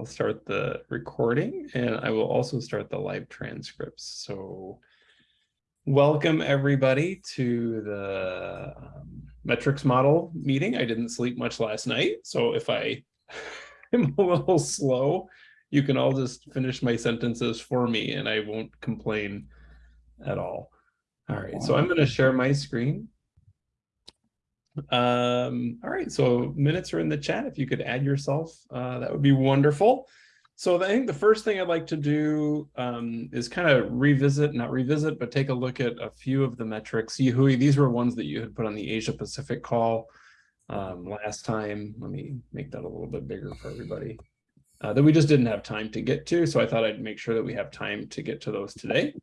I'll start the recording and I will also start the live transcripts. So welcome everybody to the um, metrics model meeting. I didn't sleep much last night. So if I am a little slow, you can all just finish my sentences for me and I won't complain at all. All right, so I'm going to share my screen. Um, all right, so minutes are in the chat. If you could add yourself, uh, that would be wonderful. So I think the first thing I'd like to do um, is kind of revisit, not revisit, but take a look at a few of the metrics. Yihui, these were ones that you had put on the Asia Pacific call um, last time. Let me make that a little bit bigger for everybody. Uh, that we just didn't have time to get to. So I thought I'd make sure that we have time to get to those today.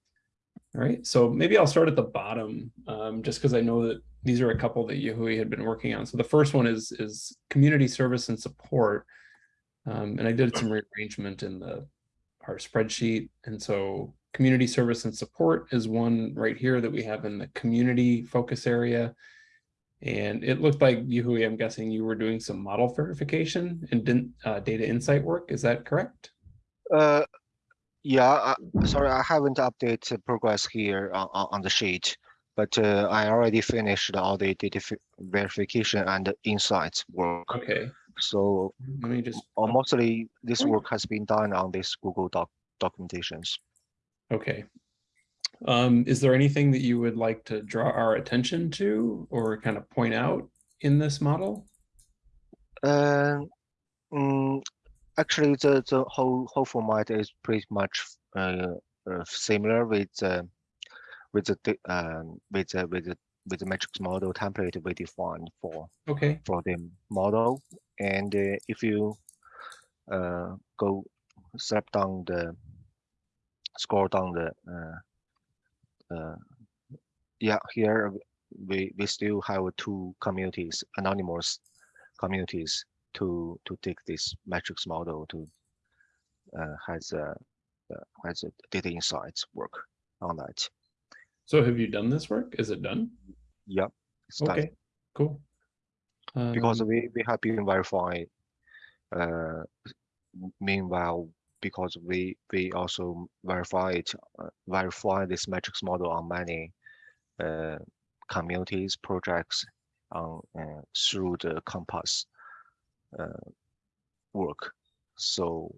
All right, so maybe I'll start at the bottom, um, just because I know that these are a couple that Yihui had been working on. So the first one is is community service and support, um, and I did some rearrangement in the our spreadsheet. And so community service and support is one right here that we have in the community focus area. And it looked like Yihui, I'm guessing you were doing some model verification and didn't uh, data insight work. Is that correct? Uh, yeah, uh, sorry, I haven't updated progress here on, on the sheet, but uh, I already finished all the data verification and insights work. Okay. So let me just uh, mostly this work has been done on this Google Doc documentations. Okay. Um, is there anything that you would like to draw our attention to or kind of point out in this model? Uh, mm, actually the the whole whole format is pretty much uh, uh, similar with uh, with the um, with the with the with the metrics model template we defined for okay for the model and uh, if you uh, go step down the scroll down the uh, uh, yeah here we we still have two communities anonymous communities to to take this metrics model to uh, has a uh, has a data insights work on that. So have you done this work? Is it done? Yep. okay. Done. Cool. Um, because we we have been verified. Uh, meanwhile, because we we also verified uh, verify this metrics model on many uh, communities projects on uh, through the Compass uh, work. So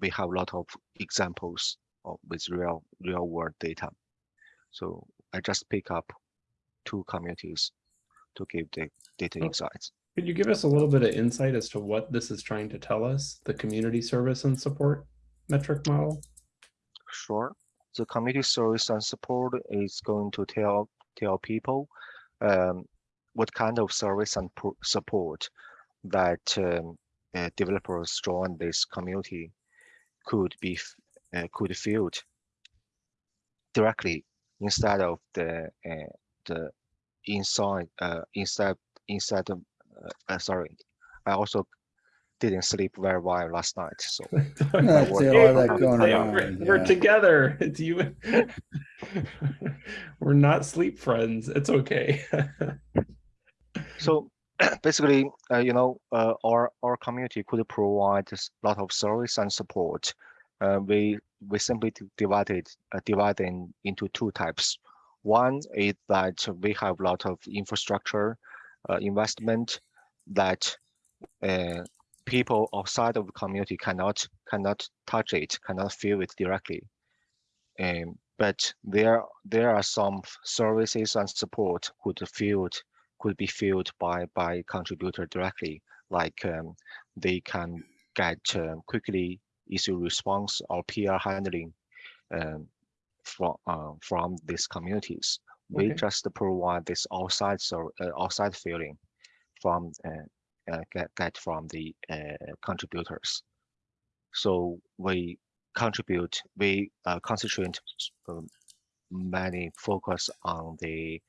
we have a lot of examples of, with real real world data. So I just pick up two communities to give the data insights. Could you give us a little bit of insight as to what this is trying to tell us, the community service and support metric model? Sure. The community service and support is going to tell tell people um, what kind of service and support that um, uh, developers join this community could be uh, could field directly instead of the uh, the inside uh, inside inside of, uh, uh, sorry I also didn't sleep very well last night so we're, we're together. It's you we're not sleep friends. It's okay. So basically, uh, you know, uh, our our community could provide a lot of service and support. Uh, we we simply divided uh, into two types. One is that we have a lot of infrastructure uh, investment that uh, people outside of the community cannot cannot touch it, cannot feel it directly. Um, but there there are some services and support could feel could be filled by by contributor directly, like um, they can get uh, quickly issue response or PR handling um, from uh, from these communities. Okay. We just provide this outside so uh, outside filling from uh, uh, get get from the uh, contributors. So we contribute, we concentrate um, many focus on the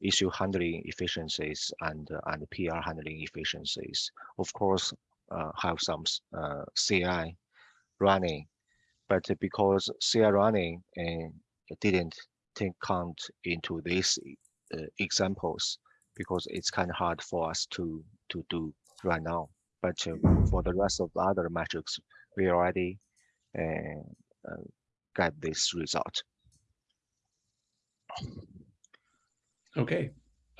issue handling efficiencies and uh, and PR handling efficiencies. Of course, uh, have some uh, CI running, but because CI running and didn't take count into these uh, examples because it's kind of hard for us to to do right now. But uh, for the rest of the other metrics, we already uh, uh, get this result. Okay,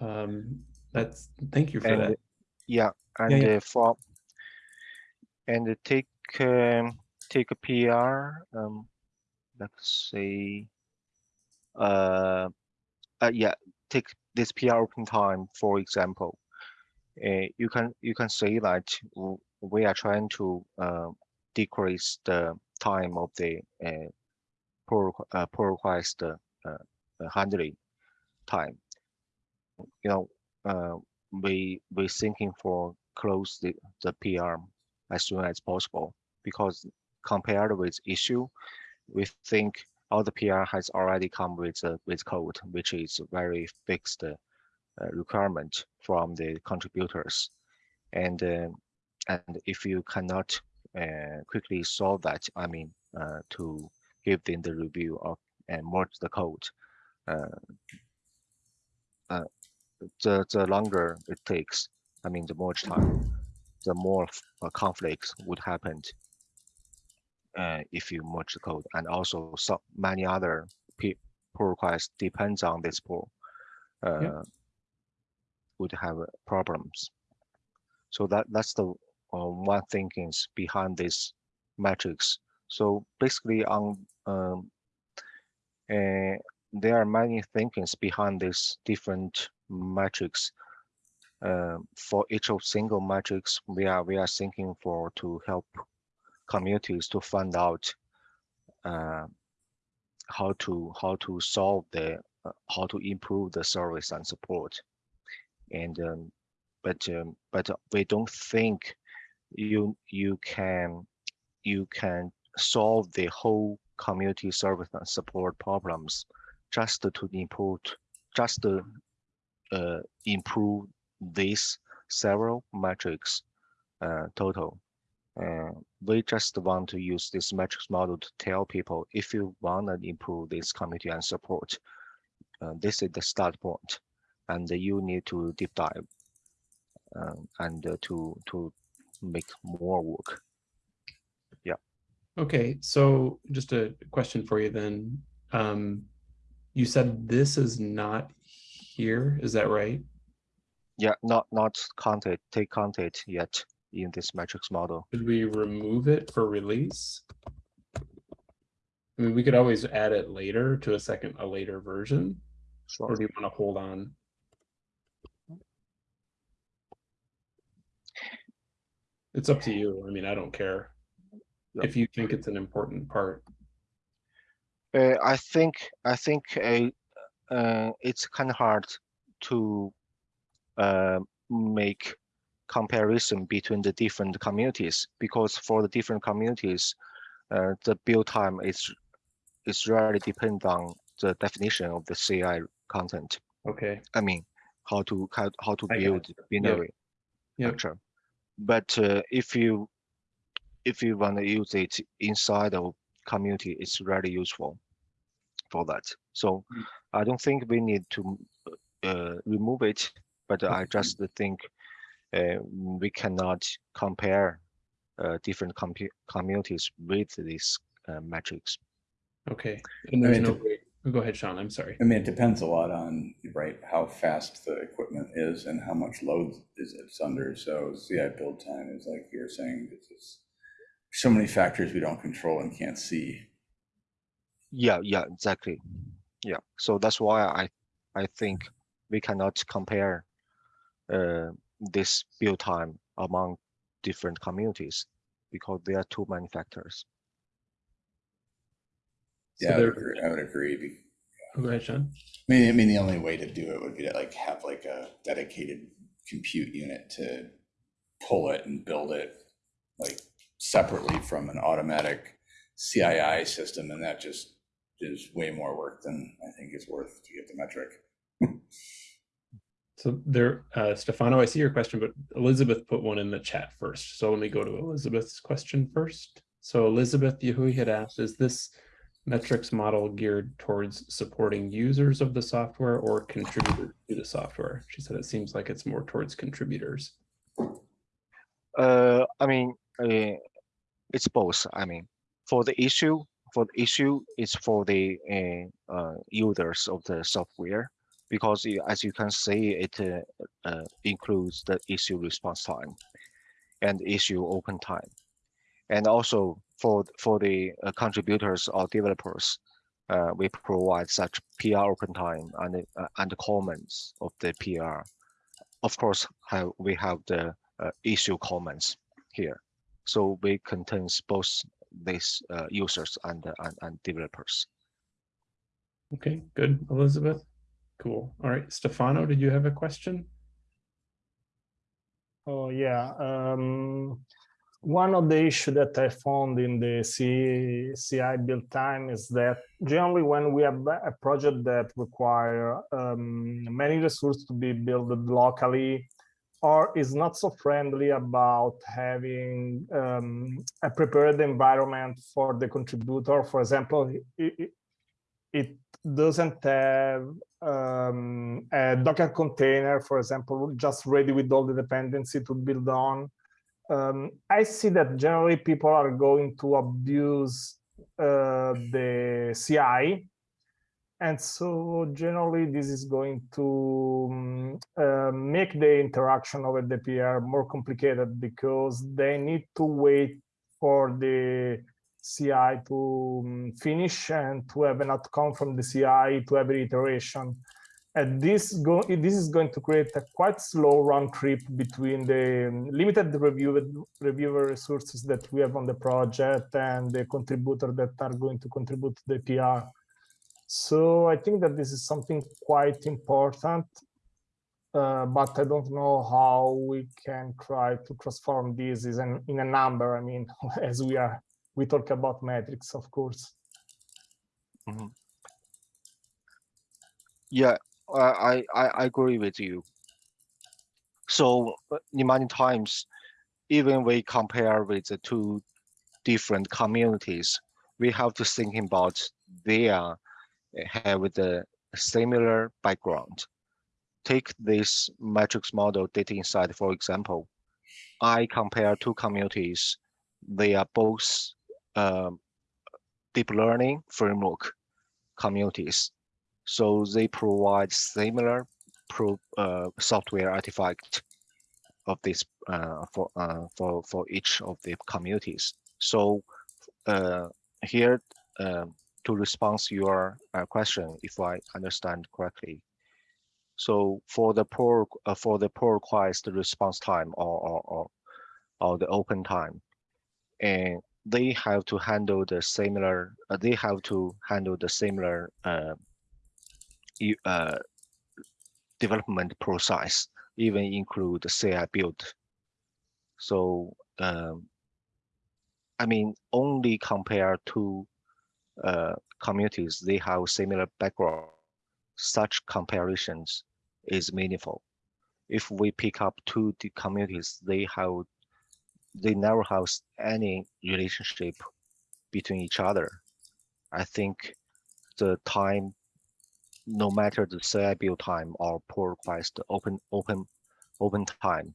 um, that's, thank you for And that. yeah, and yeah. uh, for and take um, take a PR. Um, let's say, uh, uh, yeah, take this PR open time for example. Uh, you can you can say that we are trying to uh, decrease the time of the uh, pull uh, request uh, uh, handling time. You know, uh, we we thinking for close the, the PR as soon as possible because compared with issue, we think all the PR has already come with uh, with code, which is very fixed uh, requirement from the contributors, and uh, and if you cannot uh, quickly solve that, I mean, uh, to give them the review of and merge the code, uh, the the longer it takes, I mean, the more time, the more conflicts would happen uh, if you merge the code, and also so many other pull requests depends on this pull, uh, would have uh, problems. So that that's the uh, one thinkings behind this metrics. So basically, on um, uh, there are many thinkings behind this different metrics. Uh, for each of single metrics, we are we are thinking for to help communities to find out uh, how to how to solve the uh, how to improve the service and support. And um, but um, but we don't think you you can you can solve the whole community service and support problems just to improve just to uh, improve these several metrics uh, total. Uh, we just want to use this metrics model to tell people if you want to improve this community and support, uh, this is the start point, and you need to deep dive um, and uh, to to make more work. Yeah. Okay, so just a question for you then. Um, you said this is not here, is that right? Yeah, not not content take content yet in this metrics model. Should we remove it for release? I mean, we could always add it later to a second, a later version, or do you want to hold on? It's up to you. I mean, I don't care. Yeah. If you think it's an important part. Uh, I think I think uh, uh, it's kind of hard to uh, make comparison between the different communities because for the different communities, uh, the build time is is really depend on the definition of the CI content. Okay, I mean, how to how, how to build binary Yep. structure. But uh, if you if you want to use it inside of community, it's really useful for that. So Mm. I don't think we need to uh, remove it, but I just think we cannot compare uh, different compu- communities with these uh, metrics. okay. And I mean, no way, go ahead, Sean, I'm sorry. I mean, it depends a lot on, right, how fast the equipment is and how much load is it's under. So CI build time is like you're saying, it's just so many factors we don't control and can't see. Yeah, yeah, exactly. Yeah, so that's why I I think we cannot compare uh, this build time among different communities because there are too many factors. So Yeah, I would agree. I would agree. Be- go ahead, Sean. I mean, I mean, the only way to do it would be to like have like a dedicated compute unit to pull it and build it like separately from an automatic CII system, and that just is way more work than I think is worth to get the metric. So there, uh, Stefano, I see your question, but Elizabeth put one in the chat first. So let me go to Elizabeth's question first. So Elizabeth Yahui had asked, is this metrics model geared towards supporting users of the software or contributors to the software? She said it seems like it's more towards contributors. Uh, I mean, uh, it's both. I mean, for the issue, for the issue, it's for the uh, uh, users of the software because as you can see, it uh, uh, includes the issue response time and issue open time. And also for for the uh, contributors or developers, uh, we provide such PR open time and uh, and comments of the PR. Of course, have we have the uh, issue comments here, so we contains both these users and, and and developers. Okay, good, Elizabeth. Cool. All right, Stefano, did you have a question? Oh, yeah. Um, one of the issue that I found in the C, CI build time is that generally when we have a project that require um, many resources to be built locally or is not so friendly about having um, a prepared environment for the contributor. For example, it, it, it doesn't have um, a Docker container, for example, just ready with all the dependency to build on. Um, I see that generally people are going to abuse uh, the CI. And so generally this is going to um, uh, make the interaction over the PR more complicated because they need to wait for the CI to um, finish and to have an outcome from the CI to every iteration. And this go this is going to create a quite slow round trip between the um, limited review reviewer resources that we have on the project and the contributor that are going to contribute to the PR. So I think that this is something quite important, uh, but I don't know how we can try to transform this in, in a number. I mean, as we are we talk about metrics, of course. Mm -hmm. Yeah, I, I, I agree with you. So many times, even we compare with the two different communities, we have to think about they are have the similar background. Take this metrics model data insight, for example. I compare two communities. They are both um, deep learning framework communities. So they provide similar pro, uh, software artifact of this uh, for uh, for for each of the communities. So uh, here um, to respond to your uh, question, if I understand correctly. So for the pull uh, for the pull request response time or or, or or the open time, and they have to handle the similar. Uh, they have to handle the similar uh, uh, development process, even include the CI build. So um, I mean, only compare to uh, communities, they have similar background. Such comparisons is meaningful. If we pick up two communities, they have they never have any relationship between each other. I think the time, no matter the CI build time or pull request open open open time,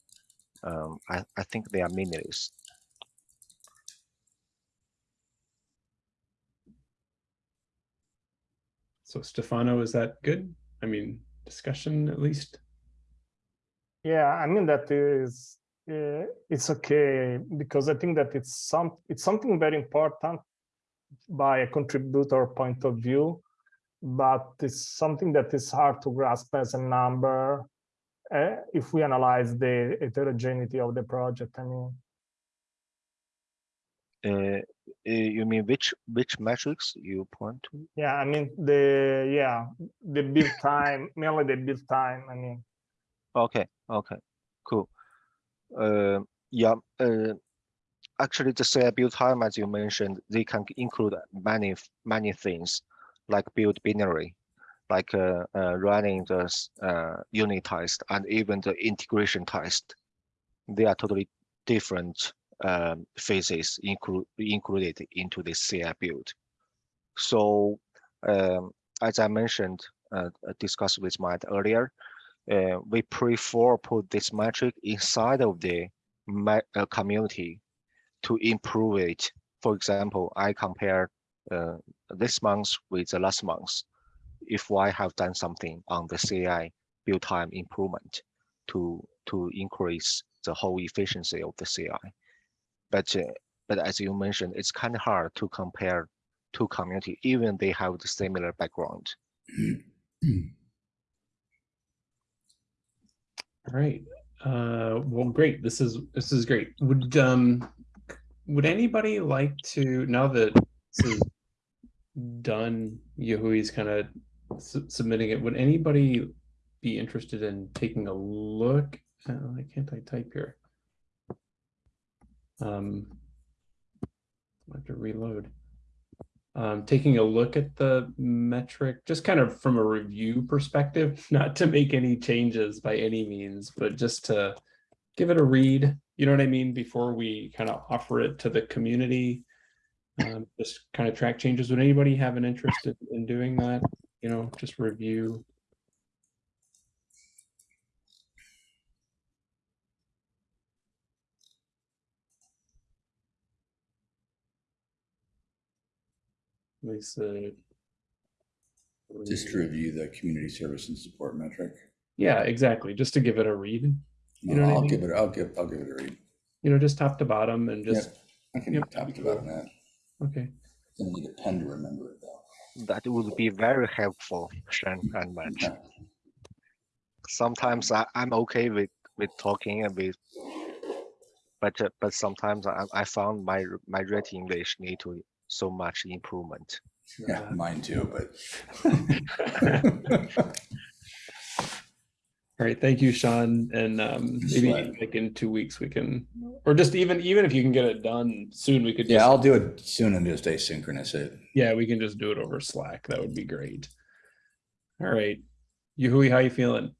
um, I, I think they are meaningless. So Stefano, is that good? I mean, discussion at least? Yeah, I mean, that is, uh, it's okay, because I think that it's some, it's something very important by a contributor point of view, but it's something that is hard to grasp as a number uh, if we analyze the heterogeneity of the project, I mean. Uh, you mean which which metrics you point to? Yeah, I mean the yeah the build time mainly the build time. I mean. Okay. Okay. Cool. Uh, yeah. Uh, actually, the CI build time, as you mentioned, they can include many many things, like build binary, like uh, uh, running the uh, unit test and even the integration test. They are totally different um, phases include included into the CI build. So um, as I mentioned, uh, discussed with Matt earlier, uh, we prefer put this metric inside of the uh, community to improve it. For example, I compare uh, this month with the last month. If I have done something on the CI build time improvement to to increase the whole efficiency of the CI. But uh, but as you mentioned, it's kind of hard to compare two community, even they have the similar background. All right. Uh, well, great. This is this is great. Would um would anybody like to now that this is done, Yahui's kind of su- submitting it. Would anybody be interested in taking a look? Uh, why can't I type here? Um, I have to reload. Um, taking a look at the metric, just kind of from a review perspective, not to make any changes by any means, but just to give it a read, you know what I mean, before we kind of offer it to the community. Um, just kind of track changes. Would anybody have an interest in, in doing that? You know, just review. Lisa. Just to review the community service and support metric. Yeah, exactly. Just to give it a read, You know what I I'll mean? give it, I'll give, I'll give it a read. you know, just top to bottom and just, Yep, I can yep, talk that'd be about that. okay. Gonna need a pen to remember it though. That would be very helpful, Sean and Matt. Okay. Sometimes I, I'm okay with with talking and with, but uh, but sometimes I I found my my written English need to so much improvement. Yeah, mine too, but. All right, thank you, Sean. And um, maybe let- like in two weeks we can, or just even even if you can get it done soon, we could. Yeah, I'll do it soon and just asynchronous it. Yeah, we can just do it over Slack. That would be great. All right, Yahui, how you feeling?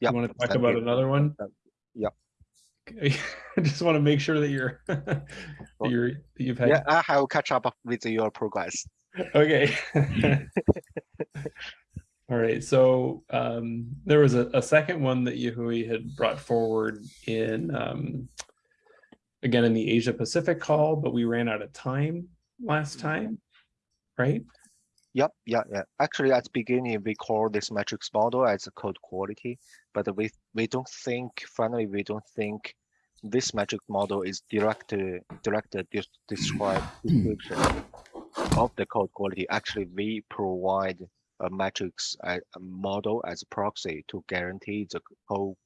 Yeah. You want to talk about you. another one? Uh, yep. Okay. I just want to make sure that you're that you're that you've had Yeah, I have catch up with your progress. Okay. All right, so um, there was a, a second one that Yahui had brought forward in, um, again, in the Asia Pacific call, but we ran out of time last time, right? Yep, yeah, yeah. Actually, at the beginning, we call this metrics model as a code quality, but we we don't think finally we don't think this metric model is directly directed dis- describe description of the code quality. Actually, we provide a metrics a model as a proxy to guarantee the whole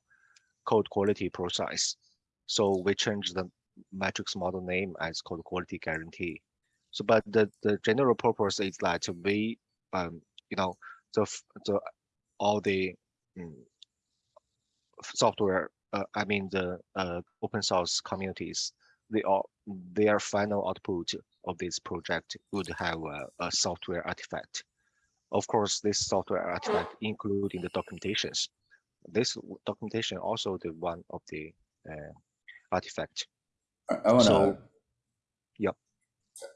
code quality process. So we change the metrics model name as code quality guarantee. So, but the, the general purpose is that we, um, you know, the, the, all the f- software, uh, I mean, the uh, open source communities, they all, their final output of this project would have a, a software artifact. Of course, this software artifact including the documentations. This documentation also the one of the uh, artifact. I, I wanna. So- Yep.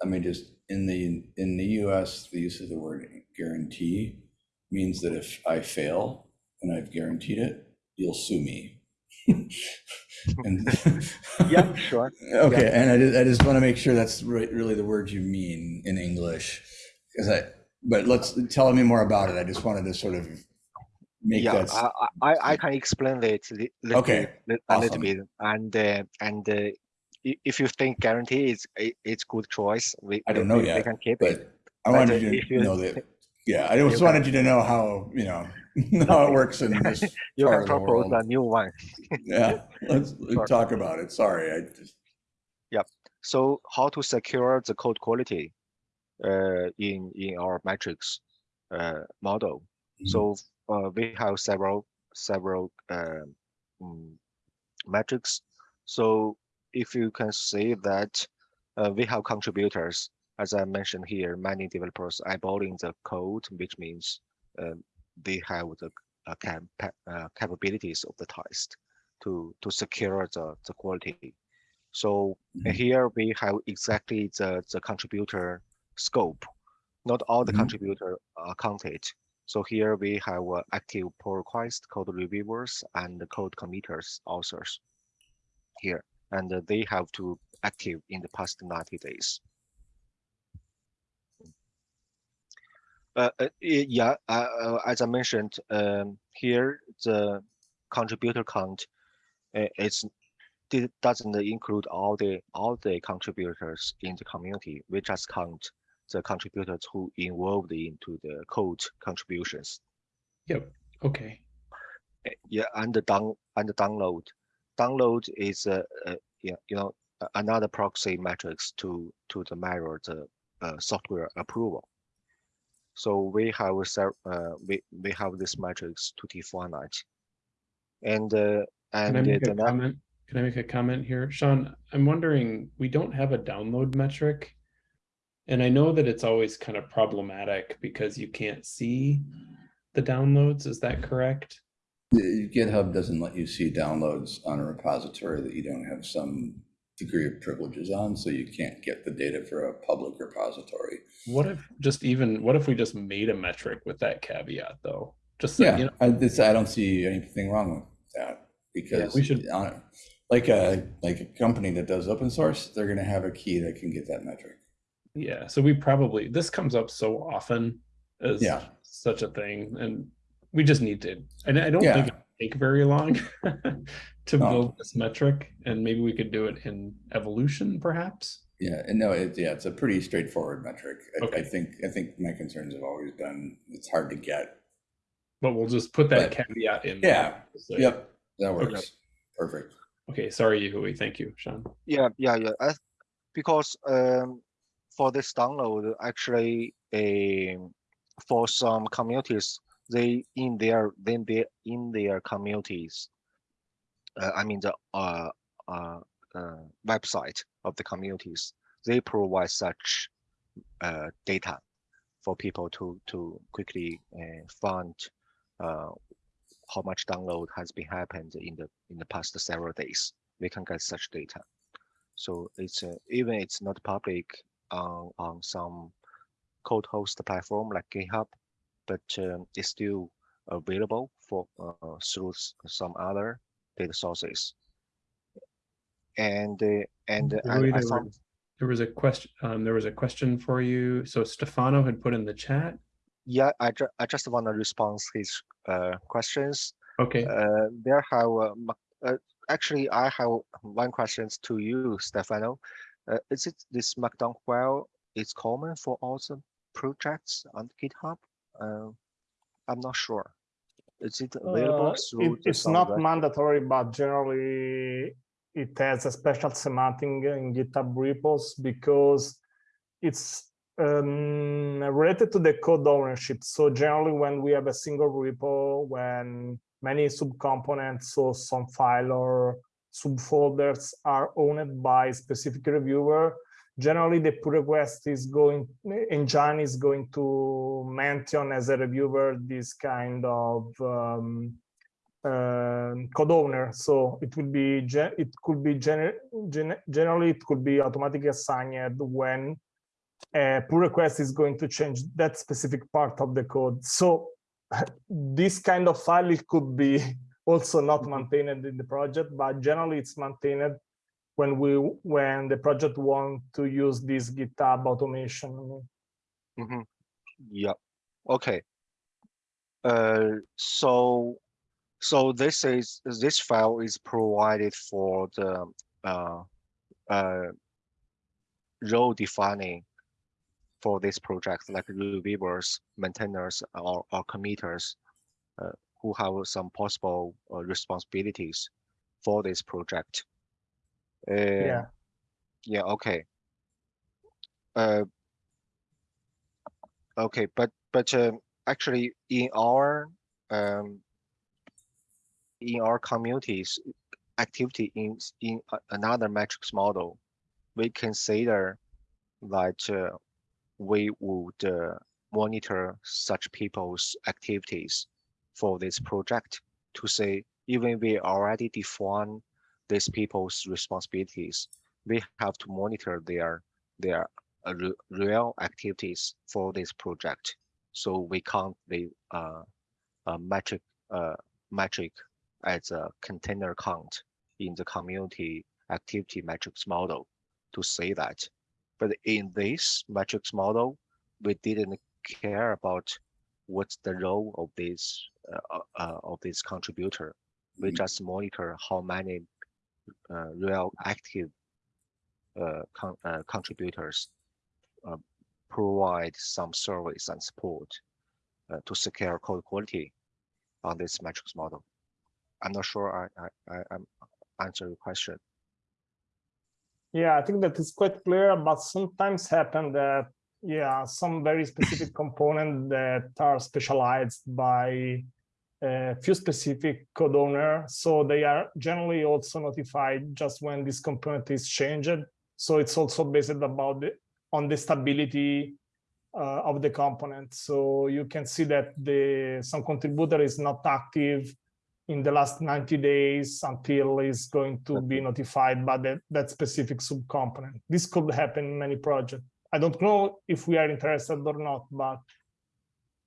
I mean, just in the, in the US, the use of the word guarantee means that if I fail and I've guaranteed it, you'll sue me. And Yeah, sure. Okay, and I just, I just want to make sure that's re- really the word you mean in English. Because I, but let's, tell me more about it. I just wanted to sort of make yeah, that. I, can explain it li- Okay, bit- a little awesome. bit, and uh, and uh, i- if you think guarantee is it's good choice, we I don't know we, we yet, can keep it. But I wanted uh, you to you- know that, yeah, I just wanted you to know how, you know, how it works in this You can propose a new one. Yeah, let's Sure. talk about it. Sorry, I just, So how to secure the code quality uh, in in our metrics uh, model? So uh, we have several several mm, metrics. So if you can see that uh, we have contributors, as I mentioned here, many developers eyeballing the code, which means uh, they have the uh, uh, capabilities of the test to to secure the the quality. So Mhm. here we have exactly the the contributor scope. Not all the Mhm. contributor are counted. So here we have uh, active pull request, code reviewers, and the code committers, authors here. And they have to active in the past 90 days. Uh, uh, yeah, uh, uh, as I mentioned, um, here the contributor count uh, is it doesn't include all the all the contributors in the community. We just count the contributors who involved into the code contributions. Yep. Okay. Uh, Yeah, and the down and the download. Download is uh, uh you know another proxy metrics to to the measure the uh, software approval. So we have uh, we we have this metrics to define that. And uh, Can I make a comment? Can I make a comment here? Sean, I'm wondering, we don't have a download metric. And I know that it's always kind of problematic because you can't see the downloads. Is that correct? GitHub doesn't let you see downloads on a repository that you don't have some degree of privileges on, so you can't get the data for a public repository. What if just even, what if we just made a metric with that caveat though? Just so, you Yeah, know, I, this, I don't see anything wrong with that because we should- on- like a, like a company that does open source, they're gonna have a key that can get that metric. yeah, so we probably, this comes up so often as Yeah. such a thing and we just need to, and I don't Yeah. think it'll take very long to No. build this metric and maybe we could do it in evolution perhaps. Yeah, and no, it, yeah, it's a pretty straightforward metric. I, I think, I think my concerns have always been, it's hard to get. But we'll just put that But- caveat in. Yeah, there. So- Yep, that Okay. works. Perfect. Okay, sorry, Hui. Thank you, Sean. Yeah, yeah, yeah. I, because um, for this download, actually, um, for some communities, they in their then they in their communities, uh, I mean the uh, uh, uh, website of the communities, they provide such uh, data for people to to quickly uh, find how much download has been happened in the in the past several days. We can get such data. So it's even it's not public on on some code host platform like GitHub, but um, it's still available for uh, through some other data sources. And uh, and I, I there found was- There was a question, um, there was a question for you. So Stefano had put in the chat. yeah I, ju- I just want to respond his uh, questions. Okay, Uh, there have uh, uh, actually I have one question to you, Stefano. Uh, is it this Markdown file is common for all the projects on GitHub? Uh, I'm not sure. Is it available Uh, it- It's not mandatory, but generally it has a special semantic in GitHub repos because it's um, related to the code ownership. So generally when we have a single repo, when many subcomponents or some file or subfolders are owned by specific reviewer, generally the pull request is going, engine is going to mention as a reviewer this kind of um, um, code owner. So it will be, it could be gener gen generally, it could be automatically assigned when a pull request is going to change that specific part of the code. So this kind of file, it could be also not maintained in the project, but generally it's maintained when we, when the project want to use this GitHub automation. Mhm. Yeah, okay. Uh, so, so this is, this file is provided for the, uh, uh, role defining for this project, like reviewers, maintainers, or, or committers, uh, who have some possible uh, responsibilities for this project. Uh, Yeah. yeah, okay. Uh, okay, but but um, actually in our um, in our communities activity in in another metrics model, we consider that uh, we would uh, monitor such people's activities for this project to say even we already define these people's responsibilities, we have to monitor their their uh, re- real activities for this project. So we count the uh, uh, metric uh, metric as a container count in the community activity metrics model to say that. But in this metrics model, we didn't care about what's the role of this uh, uh, of this contributor. We Mhm. just monitor how many real active uh, con uh, contributors uh, provide some service and support uh, to secure code quality on this metrics model. I'm not sure I, I, I I'm answer your question. Yeah, I think that is quite clear, but sometimes happen that, yeah, some very specific component that are specialized by a few specific code owner. So they are generally also notified just when this component is changed. So it's also based about the, on the stability uh, of the component. So you can see that the some contributor is not active in the last 90 days until is going to be notified by that, that specific subcomponent. This could happen in many projects. I don't know if we are interested or not, but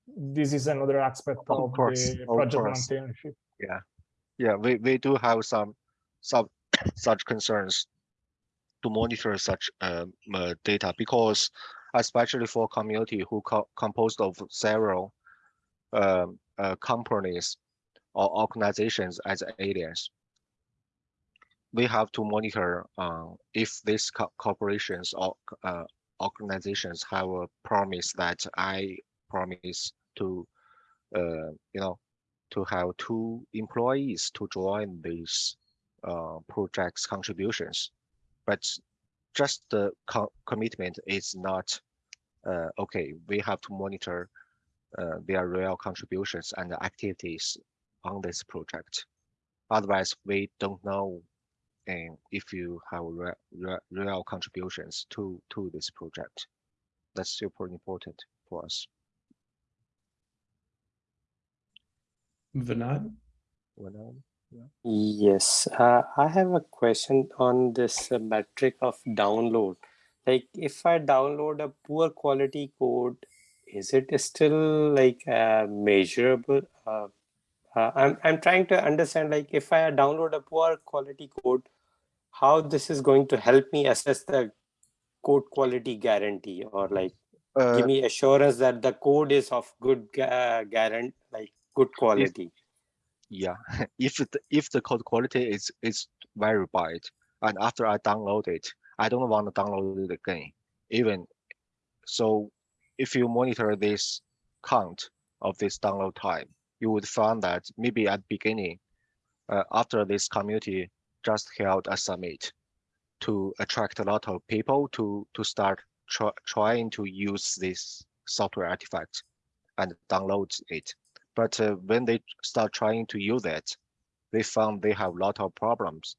this is another aspect Of of, course, the of project course. maintenance. Yeah, we, we do have some some such concerns to monitor such um, uh, data because especially for community who co composed of several um, uh, companies or organizations as aliens, we have to monitor uh, if these co corporations or uh, organizations have a promise that I promise to, uh, you know, to have two employees to join these uh, projects contributions. But just the co commitment is not uh, okay. We have to monitor uh, their real contributions and activities on this project. Otherwise, we don't know and if you have re re real contributions to to this project. That's super important for us. Vinod? When, um, Yes, uh, I have a question on this uh, metric of download. Like if I download a poor quality code, is it still like uh, measurable? Uh, uh, I'm, I'm trying to understand like if I download a poor quality code, how this is going to help me assess the code quality guarantee or like uh, give me assurance that the code is of good uh, guarantee, like good quality. yeah, if the, if the code quality is is very bad, and after I download it, I don't want to download it again. Even so, if you monitor this count of this download time, you would find that maybe at beginning, uh, after this community just held a summit to attract a lot of people to to start try, trying to use this software artifact and download it. But uh, when they start trying to use it, they found they have a lot of problems.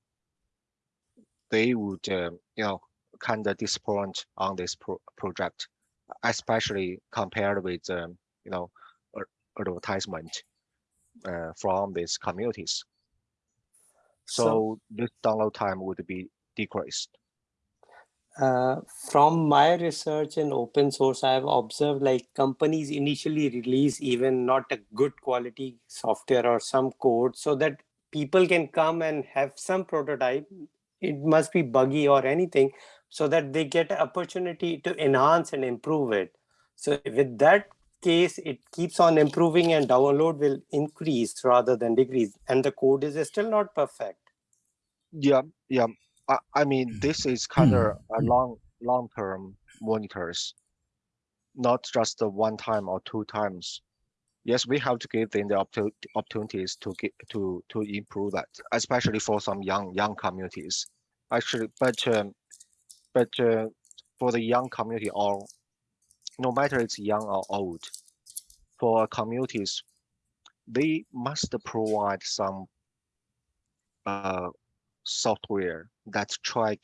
They would, uh, you know, kind of disappoint on this pro project, especially compared with, um, you know, advertisement uh, from these communities. So this download time would be decreased. Uh, from my research in open source, I have observed like companies initially release even not a good quality software or some code so that people can come and have some prototype. It must be buggy or anything so that they get opportunity to enhance and improve it. So with that case, it keeps on improving and download will increase rather than decrease. And the code is still not perfect. Yeah, yeah. I, I mean, this is kind of a long, long-term monitors, not just the one time or two times. Yes, we have to give them the opportu- opportunities to get to to improve that, especially for some young young communities. Actually, but um, but uh, for the young community, or no matter it's young or old, for communities, they must provide some uh, software that track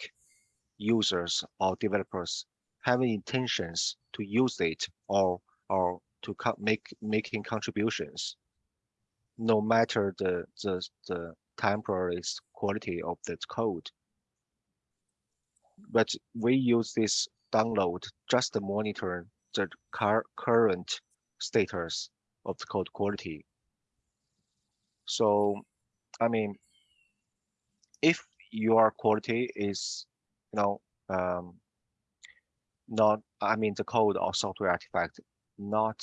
users or developers having intentions to use it or or to make making contributions no matter the the, the temporary quality of the code. But we use this download just to monitor the cur- current status of the code quality. So i mean if your quality is, you know, um, not, I mean, the code or software artifact, not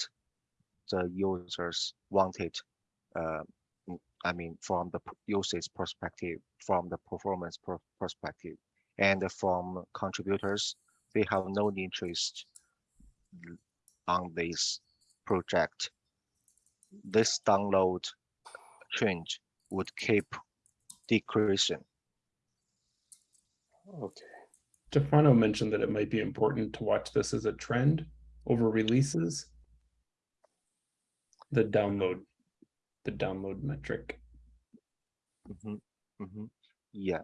the users wanted. Uh, I mean, from the usage perspective, from the performance per- perspective, and from contributors, they have no interest on this project. This download change would keep decreasing. Okay. Stefano mentioned that it might be important to watch this as a trend over releases. The download, the download metric. Mhm, mhm. Yeah,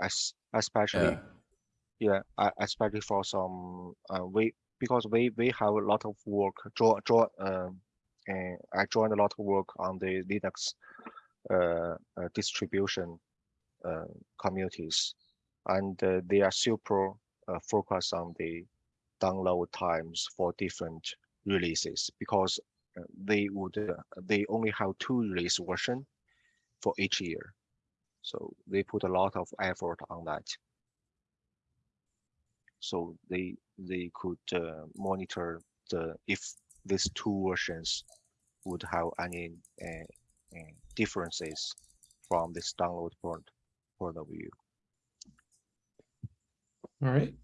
as especially Yeah, yeah, I- especially for some uh, we because we we have a lot of work. Draw draw um, and I joined a lot of work on the Linux uh, uh distribution uh communities, and uh, they are super uh, focused on the download times for different releases because uh, they would they only have two release version for each year. So they put a lot of effort on that. So they they could uh, monitor the if these two versions would have any uh, differences from this download point point of view. All right.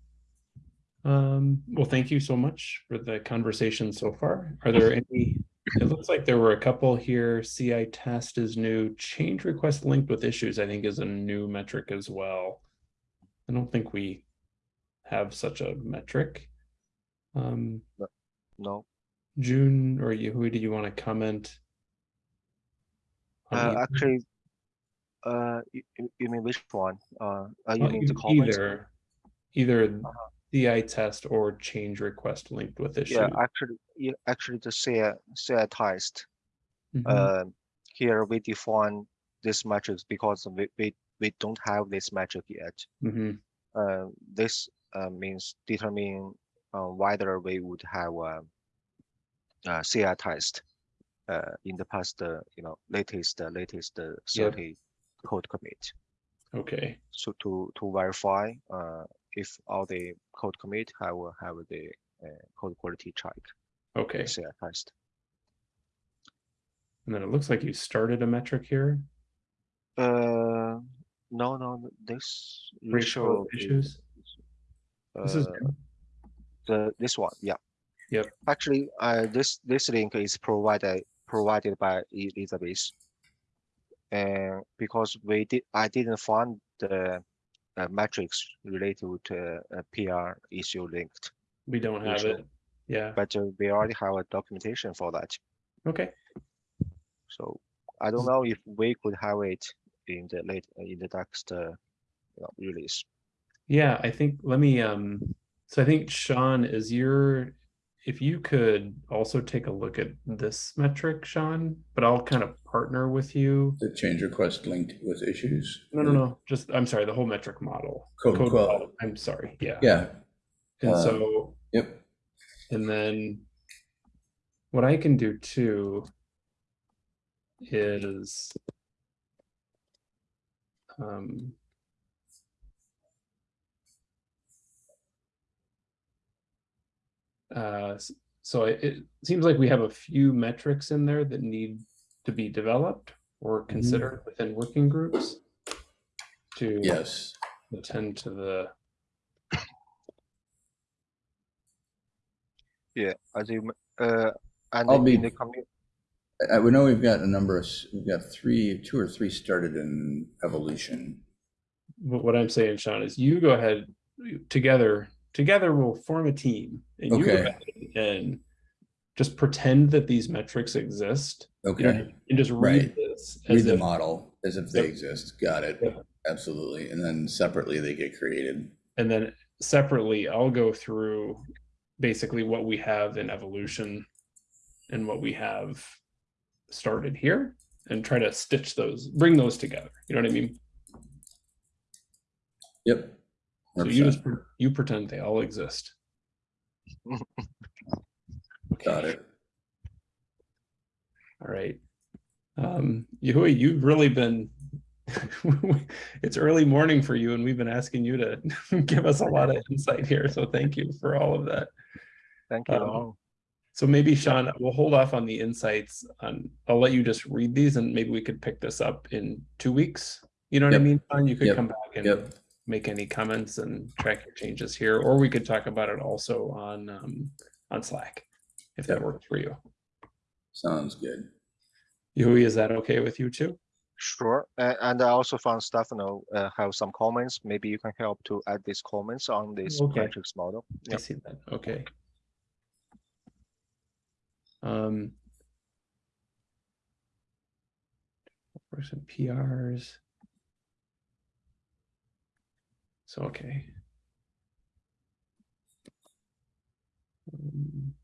Um, well, thank you so much for the conversation so far. Are there any, it looks like there were a couple here. CI test is new, change request linked with issues, I think is a new metric as well. I don't think we have such a metric. Um, No, June or Yahui, do you want to comment? uh, actually, uh, you, you- mean which one? Uh, you Uh, mean the comments? Either, either Uh-huh. CI test or change request linked with issue. Yeah, actually, yeah, actually the CI CI test Mhm. uh, here we define this metrics because we, we, we don't have this metric yet. Mhm. Uh, this uh, means determine uh, whether we would have a, a CI test uh, in the past, uh, you know, latest, uh, latest uh, Yep. 30 code commit. Okay, So to, to verify uh, if all the code commit I will have the uh, code quality check, okay. CI test. And then it looks like you started a metric here. Uh, no, no, this Ratio of is, issues. This is uh, the this one, yeah. Yep. Actually, uh, this this link is provided provided by Elizabeth. And because we did, I didn't find the uh, metrics related to uh, PR issue linked, We don't have ratio. it. Yeah, but uh, we already have a documentation for that. okay. So I don't know if we could have it in the late in the next uh, you know, release. Yeah, I think, let me, um, so I think Sean, is your, if you could also take a look at this metric, Sean, but I'll kind of partner with you. the change request linked with issues. No, no, no, just, I'm sorry, the whole metric model. Code quality. model, I'm sorry, yeah. Yeah, And um, so, yep, and then what I can do too is um, uh, so it, it seems like we have a few metrics in there that need to be developed or considered within working groups to yes. attend to the Yeah, as you, m- uh, and I'll in be- the commu- I, I- we know we've got a number of, we've got three, two or three started in evolution. But what I'm saying, Sean, is you go ahead together. Together, we'll form a team, and Okay. ahead and just pretend that these metrics exist. you know, Okay, and just read Right. this as read the model as if they Yep. exist. Got it. Yep. Absolutely. And then separately they get created. and then separately, I'll go through basically what we have in evolution and what we have started here, and try to stitch those, bring those together. You know what I mean? Yep. So you just you pretend they all exist. Got it. All right. Um, Yahui, you've really been it's early morning for you and we've been asking you to give us a lot of insight here. So thank you for all of that. Thank you. Um, all. So maybe Sean, we'll hold off on the insights on, I'll let you just read these and maybe we could pick this up in two weeks. You know what I mean? Sean? You could Yep. come back and Yep. Make any comments and track your changes here, or we could talk about it also on, um, on Slack, if that works for you. Sounds good. Yui, is that okay with you too? Sure. A- And I also found Stefano uh, have some comments. Maybe you can help to add these comments on this Okay. metrics model. I see that, okay. Um. For some PRs. So, okay. Um,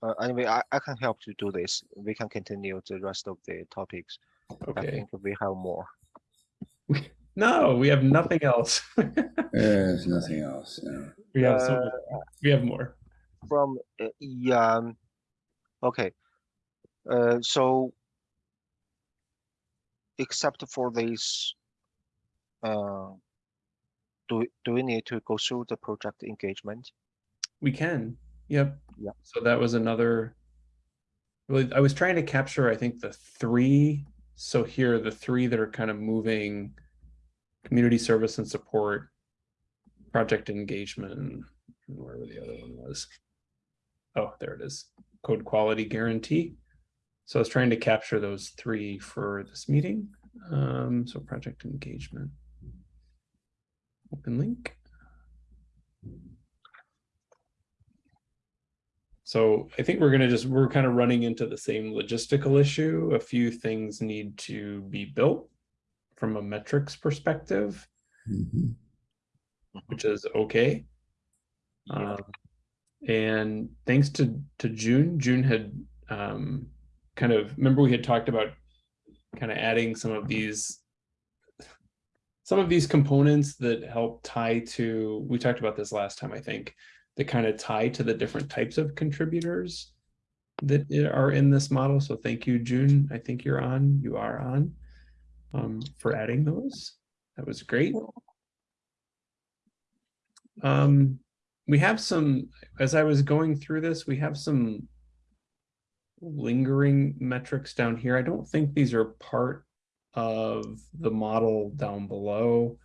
Uh, anyway, I, I can help to do this. We can continue the rest of the topics. I Okay, think we have more. no, we have nothing else. There's nothing else. no. We have so, Uh, much- we have more. From uh, yeah. um, Okay. Uh, so except for this, uh, do do we need to go through the project engagement? We can, yep. Yep. So that was another. Really, I was trying to capture, I think, the three. So here, the three that are kind of moving. Community service and support. Project engagement, and wherever the other one was. Oh, there it is. Code quality guarantee. So I was trying to capture those three for this meeting. Um, so project engagement. Open link. So I think we're gonna just, we're kind of running into the same logistical issue. A few things need to be built from a metrics perspective, Mhm. which is okay. Um, and thanks to, to June, June had, um, kind of, remember we had talked about kind of adding some of these some of these components that help tie to, we talked about this last time, I think, that kind of tie to the different types of contributors that are in this model. So thank you, June. I think you're on, you are on, um, for adding those. That was great. Um, we have some, as I was going through this, we have some lingering metrics down here. I don't think these are part of the model down below,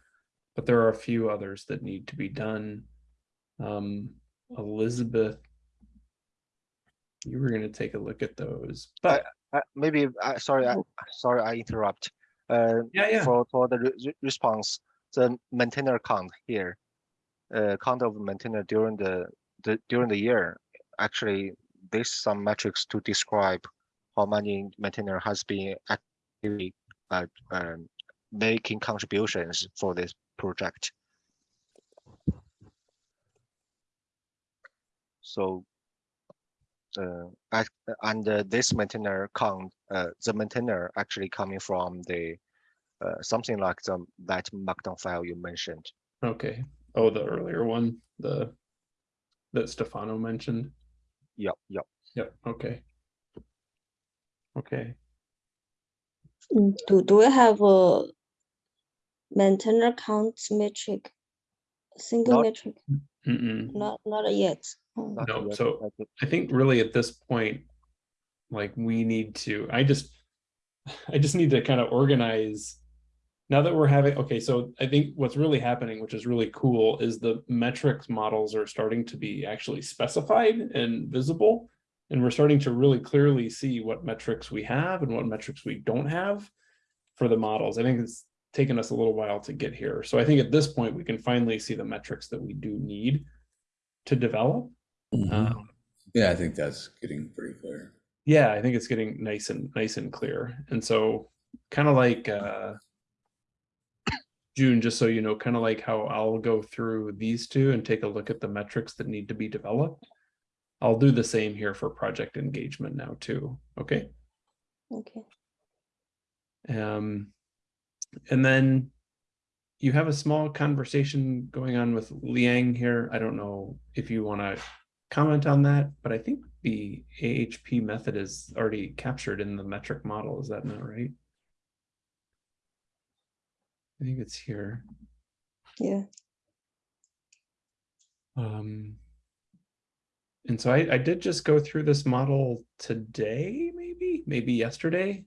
but there are a few others that need to be done. Um, Elizabeth, you were gonna take a look at those, but Uh, maybe sorry, I, sorry I interrupt. Uh, yeah, yeah, for for the re- response, the maintainer count here, uh, count of maintainer during the the during the year. Actually, there's some metrics to describe how many maintainer has been actively uh, um, making contributions for this project. So. Uh, and uh, this maintainer count, uh, the maintainer actually coming from the uh, something like the that markdown file you mentioned. okay. Oh, the earlier one, the that Stefano mentioned. Yep, yep. Yep, okay. Okay, Do, do we have a maintainer counts metric? Single Not- metric? Mm-mm. Not, not yet. Mm. No, so- I think really at this point, like we need to, I just, I just need to kind of organize. Now that we're having, okay, so I think what's really happening, which is really cool, is the metrics models are starting to be actually specified and visible. And we're starting to really clearly see what metrics we have and what metrics we don't have for the models. I think it's taken us a little while to get here. So I think at this point, we can finally see the metrics that we do need to develop. Mhm. Um, Yeah, I think that's getting pretty clear. yeah i think it's getting nice and nice and clear and so kind of like uh june just so you know kind of like how i'll go through these two and take a look at the metrics that need to be developed i'll do the same here for project engagement now too okay Okay. um and then you have a small conversation going on with liang here i don't know if you want to comment on that but i think the ahp method is already captured in the metric model is that not right I think it's here. Yeah. Um, and so I, I did just go through this model today, maybe, maybe yesterday.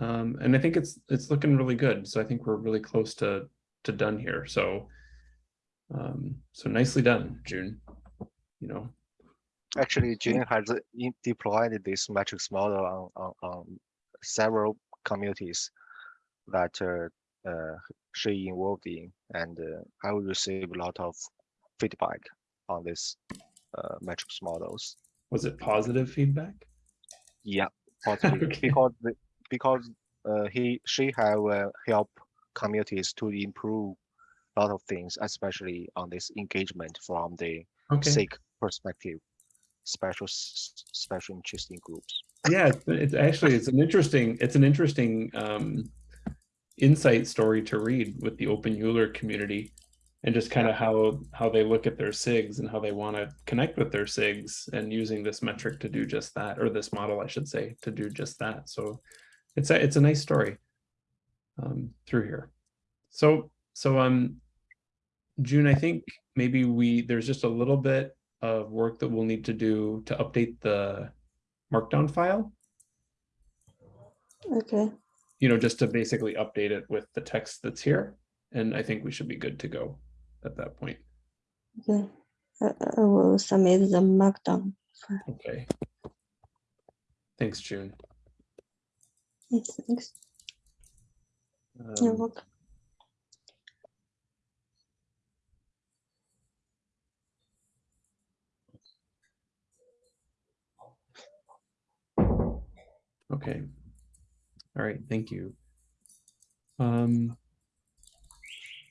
Um, and I think it's it's looking really good. So I think we're really close to to done here. So um, so nicely done, June. You know, Actually, June has deployed this metrics model on, on, on several communities that uh, uh, she involved in, and uh, I will receive a lot of feedback on this uh, matrix models. was it positive feedback? Yeah, positive Okay. because because uh, he she have uh, helped communities to improve a lot of things, especially on this engagement from the Okay. SIG perspective, special special interesting groups. yeah it's, it's actually it's an interesting it's an interesting um insight story to read with the open euler community and just kind of how how they look at their sigs and how they want to connect with their sigs and using this metric to do just that or this model i should say to do just that so it's a it's a nice story um through here so so um june i think maybe we there's just a little bit of work that we'll need to do to update the markdown file, Okay. you know, just to basically update it with the text that's here. And I think we should be good to go at that point. Okay. I, I will submit the markdown. Okay. Thanks, June. Yes, Thanks. You're Um, welcome. Okay. All right, thank you. Um,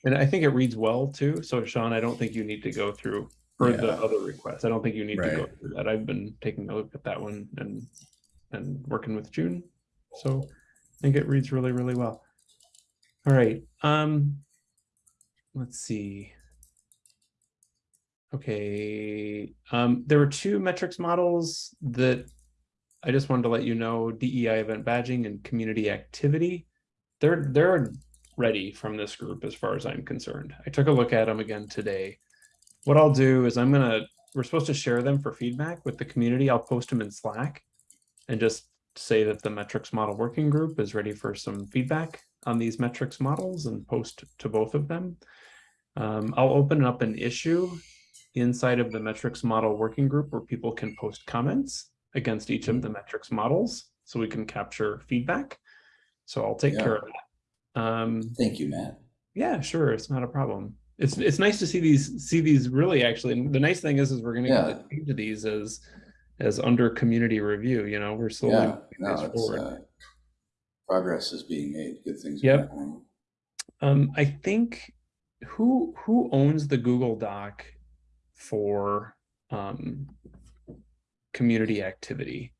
and I think it reads well too. So Sean, I don't think you need to go through or the other requests. I don't think you need to go through that. I've been taking a look at that one and and working with June. So I think it reads really, really well. All right. Um, let's see. Okay, um, there were two metrics models that I just wanted to let you know, DEI event badging and community activity. They're they're ready from this group as far as I'm concerned. I took a look at them again today. What I'll do is I'm gonna, we're supposed to share them for feedback with the community. I'll post them in Slack and just say that the metrics model working group is ready for some feedback on these metrics models and post to both of them. Um, I'll open up an issue inside of the metrics model working group where people can post comments against each of the metrics models so we can capture feedback. So I'll take care of that. Um, Thank you, Matt. yeah, sure, it's not a problem. It's it's nice to see these see these really actually. And the nice thing is, is we're going to get into these as as under community review. You know, we're slowly Yeah, no, it's, forward. uh, progress is being made. Good things. Yep. Um, I think who who owns the Google Doc for um community activity?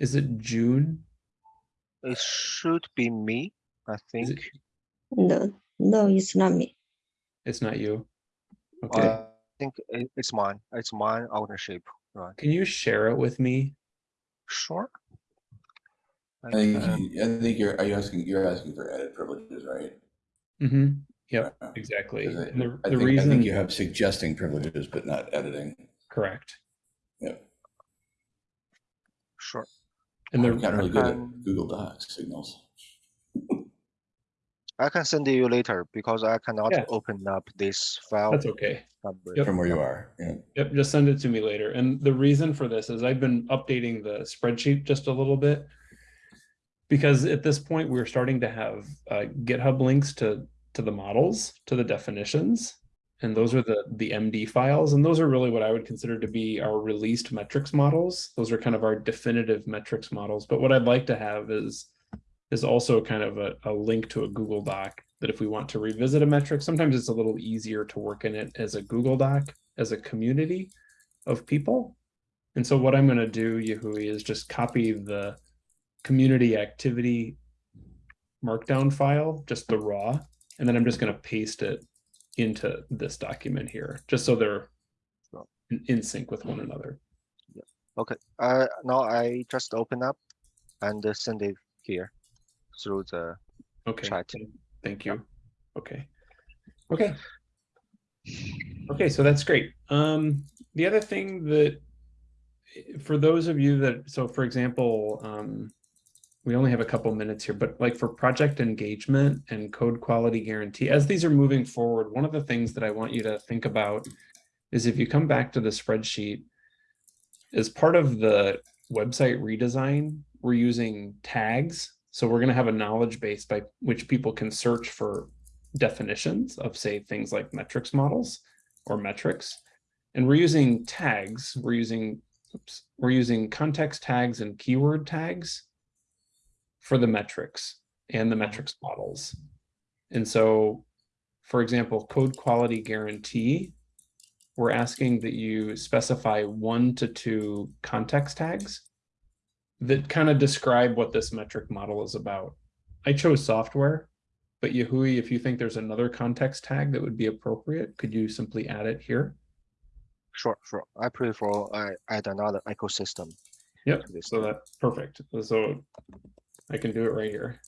Is it June? It should be me, I think. No, no, it's not me. it's not you. Okay. I think it's mine. It's mine ownership, right? Can you share it with me? Sure. I think, can- you- I think you're, are you asking, you're asking for edit privileges, right? Mm-hmm. Yep, Right. exactly. 'Cause I And the, I the think, I think you have suggesting privileges, but not editing. correct. Yep. Sure. And they're the, gotten really good Um, at Google Docs signals. I can send you later because I cannot Yeah. open up this file. that's okay. Yep. From where you are, yeah. Yep, just send it to me later. And the reason for this is I've been updating the spreadsheet just a little bit. Because at this point, we're starting to have uh, GitHub links to to the models, to the definitions. And those are the the MD files. And those are really what I would consider to be our released metrics models. Those are kind of our definitive metrics models. But what I'd like to have is is also kind of a, a link to a Google Doc that if we want to revisit a metric, sometimes it's a little easier to work in it as a Google Doc, as a community of people. And so what I'm going to do, Yahui, is just copy the community activity markdown file, just the raw, and then I'm just going to paste it into this document here, just so they're in, sync with one another. Okay, uh, now I just open up and uh, send it here through the Okay. Chat. thank- Thank you. Okay. Okay. Okay, so that's great. Um, the other thing that, for those of you that, so for example, um, we only have a couple minutes here, but like for project engagement and code quality guarantee, as these are moving forward, one of the things that I want you to think about is if you come back to the spreadsheet, as part of the website redesign, we're using tags. So we're going to have a knowledge base by which people can search for definitions of say things like metrics models or metrics. And we're using tags, we're using, oops, we're using context tags and keyword tags for the metrics and the metrics models. And so, for example, code quality guarantee, we're asking that you specify one to two context tags that kind of describe what this metric model is about. I chose software, but Yahui, if you think there's another context tag that would be appropriate, could you simply add it here? Sure, sure. I prefer I add another ecosystem. Yep, so that, perfect. So I can do it right here.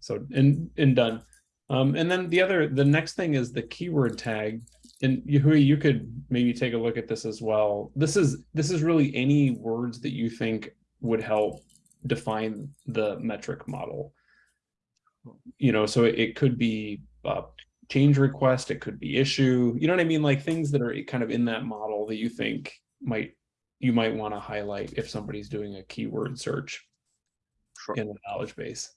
So, and, and done. Um, and then the other, the next thing is the keyword tag. And Yahui, you could maybe take a look at this as well. This is, this is really any words that you think would help define the metric model. You know, so it, it could be uh, change request, it could be issue, you know what I mean? Like things that are kind of in that model that you think might, you might want to highlight if somebody's doing a keyword search Sure. in the knowledge base.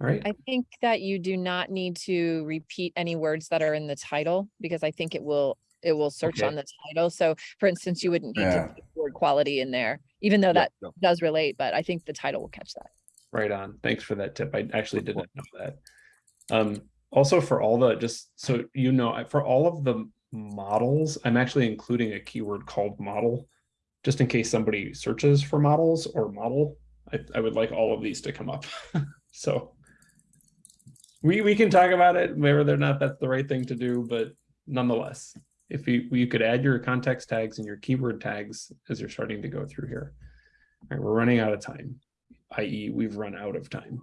All right, I think that you do not need to repeat any words that are in the title because I think it will, it will search Okay. on the title. So for instance, you wouldn't need Yeah. to put word quality in there, even though that yeah. does relate, but I think the title will catch that. right on. Thanks for that tip. I actually didn't know that. Um, also for all the, just so you know, I- for all of the models, I'm actually including a keyword called model. Just in case somebody searches for models or model, I, I would like all of these to come up. So we, we can talk about it, whether or not that's the right thing to do, but nonetheless, if you, you could add your context tags and your keyword tags as you're starting to go through here. All right, we're running out of time, i.e. we've run out of time.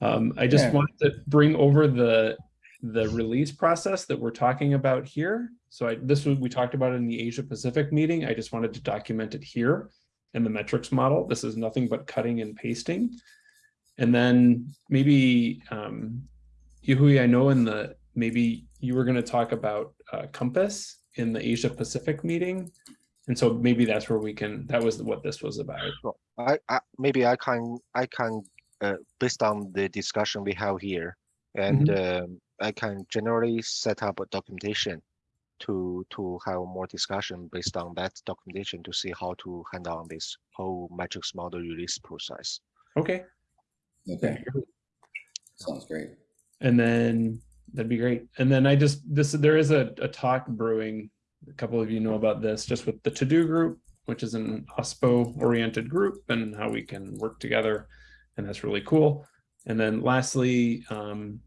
Um, I just Yeah. wanted to bring over the, the release process that we're talking about here. So I, this was, we talked about in the Asia Pacific meeting. I just wanted to document it here in the metrics model. This is nothing but cutting and pasting. And then maybe, um, Yahui, I know in the, maybe you were gonna talk about uh, Compass in the Asia Pacific meeting. And so maybe that's where we can, that was what this was about. Sure. I, I maybe I can I can uh, based on the discussion we have here, and um, I can generally set up a documentation to to have more discussion based on that documentation to see how to handle on this whole metrics model release process. Okay. Okay, sounds great. And then that'd be great. And then I just, this, there is a, a talk brewing. A couple of you know about this, just with the to-do group, which is an OSPO oriented group and how we can work together. And that's really cool. And then lastly, um,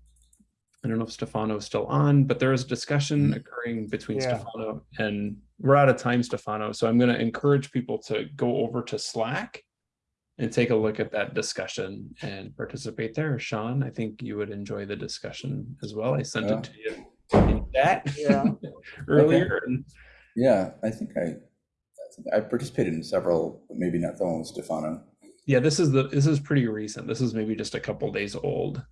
I don't know if Stefano's still on, but there is a discussion occurring between Yeah. Stefano and we're out of time, Stefano. So I'm going to encourage people to go over to Slack and take a look at that discussion and participate there. Sean, I think you would enjoy the discussion as well. I sent Yeah. it to you in chat Yeah. earlier. and Yeah, I think I, I think I participated in several, but maybe not the one with Stefano. Yeah, this is the this is pretty recent. This is maybe just a couple days old.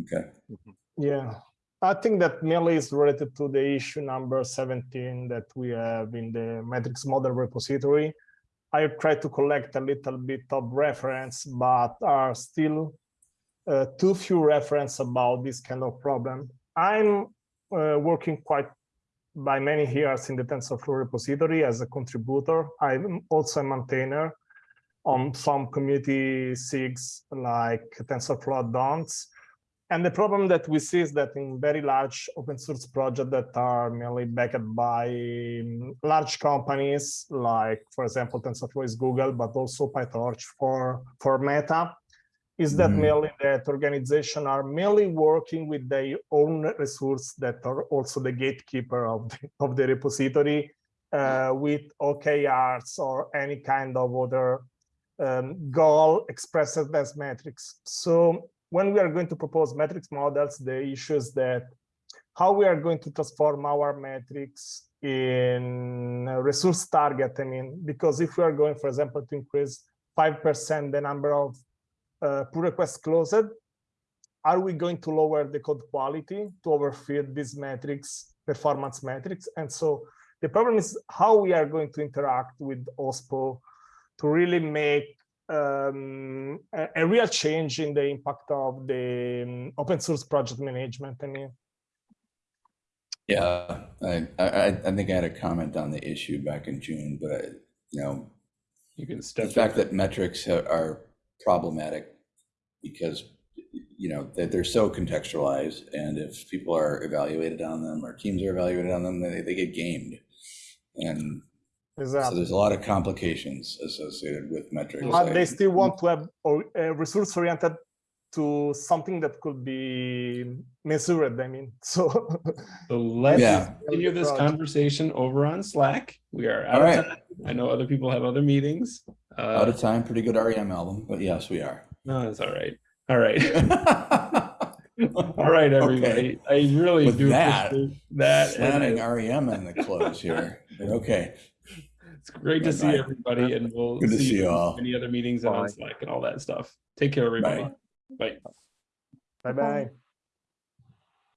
Okay, mm-hmm. Yeah, I think that mainly is related to the issue number 17 that we have in the metrics model repository. I tried to collect a little bit of reference, but are still uh, too few reference about this kind of problem. I'm uh, working quite by many years in the TensorFlow repository as a contributor. I'm also a maintainer on some community SIGs like TensorFlow Addons. And the problem that we see is that in very large open source projects that are mainly backed by um, large companies, like for example, TensorFlow is Google, but also PyTorch for, for Meta, is that Mhm. mainly that organizations are mainly working with their own resource that are also the gatekeeper of the, of the repository uh, with OKRs or any kind of other um, goal expressed as metrics. So when we are going to propose metrics models, the issue is that how we are going to transform our metrics in resource target. I mean, because if we are going, for example, to increase 5% the number of uh, pull requests closed, are we going to lower the code quality to overfit these metrics, performance metrics? And so the problem is how we are going to interact with OSPO to really make um, a, a real change in the impact of the um, open source project management. I mean, Yeah, I, I, I think I had a comment on the issue back in June, but I, you know, You can step the fact that metrics are- are problematic because, you know, that they're so contextualized and if people are evaluated on them or teams are evaluated on them, they, they get gamed. And so there's a lot of complications associated with metrics. But they still want to have a resource oriented to something that could be measured. I mean, so So let's Yeah. continue this conversation over on Slack. We are out All of time. I know other people have other meetings. Out Uh, of time, pretty good REM album, but yes, we are. no, it's all right. All right. All right, everybody. I really With do that, that. and Slamming REM in the close here, okay. It's great to see Bye-bye. everybody and we'll Good to see see you you all. any other meetings and on Slack and all that stuff. Take care, everybody. Bye. Bye. bye bye.